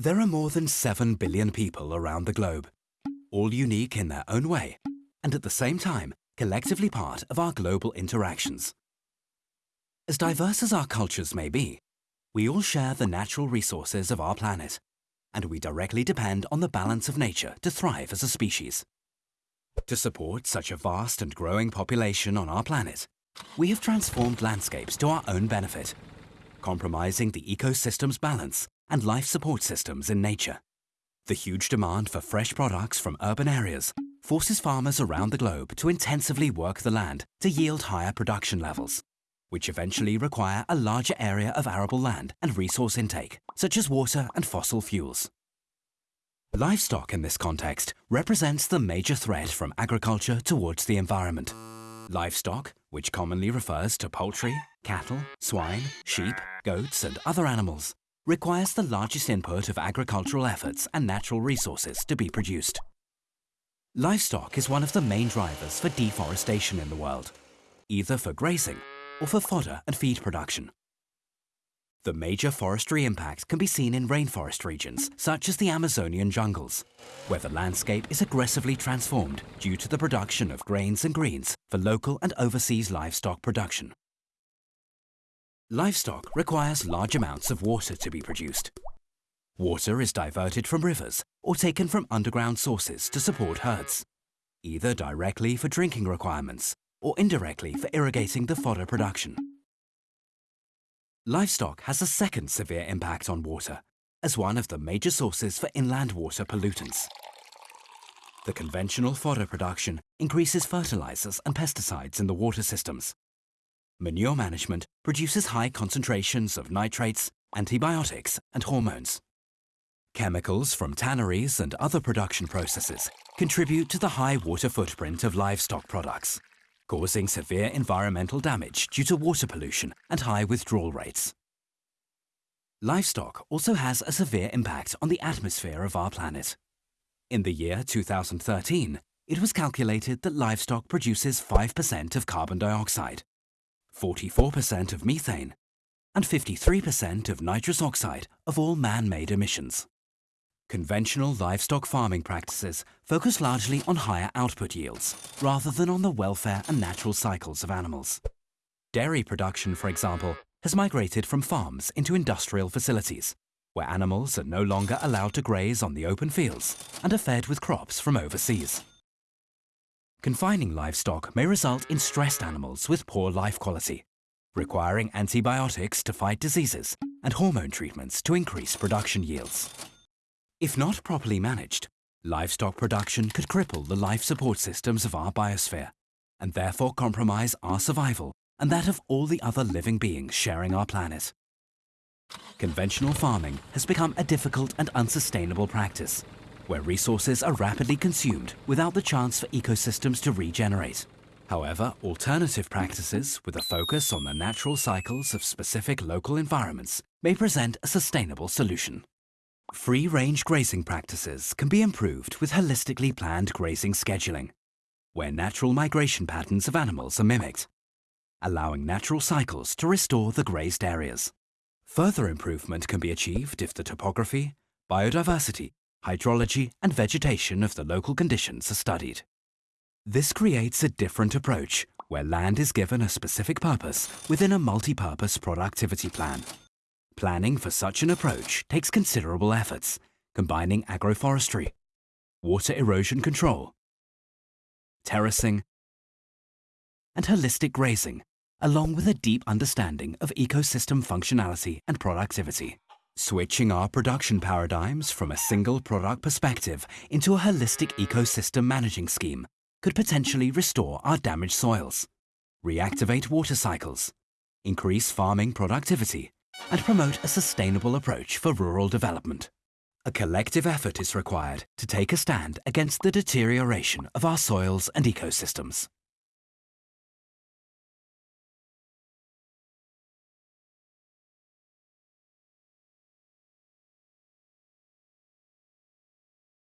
There are more than 7 billion people around the globe, all unique in their own way, and at the same time, collectively part of our global interactions. As diverse as our cultures may be, we all share the natural resources of our planet, and we directly depend on the balance of nature to thrive as a species. To support such a vast and growing population on our planet, we have transformed landscapes to our own benefit, compromising the ecosystem's balance and life support systems in nature. The huge demand for fresh products from urban areas forces farmers around the globe to intensively work the land to yield higher production levels, which eventually require a larger area of arable land and resource intake, such as water and fossil fuels. Livestock in this context represents the major threat from agriculture towards the environment. Livestock, which commonly refers to poultry, cattle, swine, sheep, goats and other animals, requires the largest input of agricultural efforts and natural resources to be produced. Livestock is one of the main drivers for deforestation in the world, either for grazing or for fodder and feed production. The major forestry impact can be seen in rainforest regions, such as the Amazonian jungles, where the landscape is aggressively transformed due to the production of grains and greens for local and overseas livestock production. Livestock requires large amounts of water to be produced. Water is diverted from rivers or taken from underground sources to support herds, either directly for drinking requirements or indirectly for irrigating the fodder production. Livestock has a second severe impact on water as one of the major sources for inland water pollutants. The conventional fodder production increases fertilizers and pesticides in the water systems. Manure management produces high concentrations of nitrates, antibiotics and hormones. Chemicals from tanneries and other production processes contribute to the high water footprint of livestock products causing severe environmental damage due to water pollution and high withdrawal rates. Livestock also has a severe impact on the atmosphere of our planet. In the year 2013, it was calculated that livestock produces 5% of carbon dioxide, 44% of methane, and 53% of nitrous oxide of all man-made emissions. Conventional livestock farming practices focus largely on higher output yields, rather than on the welfare and natural cycles of animals. Dairy production, for example, has migrated from farms into industrial facilities, where animals are no longer allowed to graze on the open fields and are fed with crops from overseas. Confining livestock may result in stressed animals with poor life quality, requiring antibiotics to fight diseases and hormone treatments to increase production yields. If not properly managed, livestock production could cripple the life support systems of our biosphere and therefore compromise our survival and that of all the other living beings sharing our planet. Conventional farming has become a difficult and unsustainable practice, where resources are rapidly consumed without the chance for ecosystems to regenerate. However, alternative practices with a focus on the natural cycles of specific local environments may present a sustainable solution. Free-range grazing practices can be improved with holistically planned grazing scheduling, where natural migration patterns of animals are mimicked, allowing natural cycles to restore the grazed areas. Further improvement can be achieved if the topography, biodiversity, hydrology and vegetation of the local conditions are studied. This creates a different approach where land is given a specific purpose within a multi-purpose productivity plan. Planning for such an approach takes considerable efforts, combining agroforestry, water erosion control, terracing, and holistic grazing, along with a deep understanding of ecosystem functionality and productivity. Switching our production paradigms from a single product perspective into a holistic ecosystem managing scheme could potentially restore our damaged soils, reactivate water cycles, increase farming productivity, and promote a sustainable approach for rural development. A collective effort is required to take a stand against the deterioration of our soils and ecosystems.